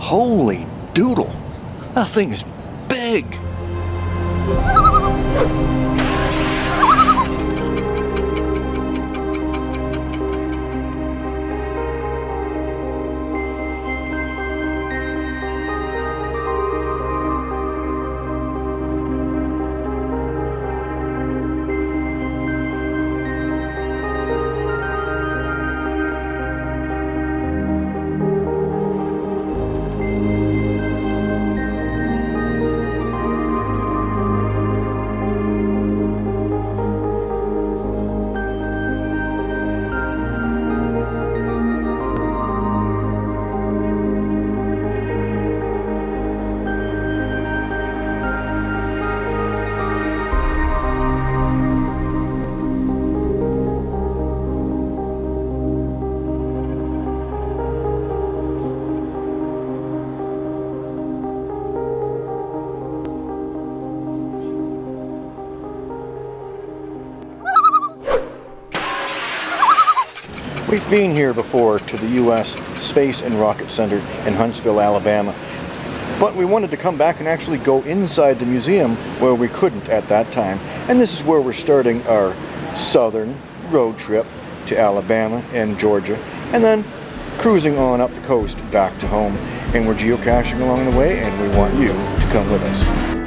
Holy doodle. That thing is big. We've been here before to the U.S. Space and Rocket Center in Huntsville, Alabama. But we wanted to come back and actually go inside the museum where we couldn't at that time. And this is where we're starting our southern road trip to Alabama and Georgia. And then cruising on up the coast back to home. And we're geocaching along the way and we want you to come with us.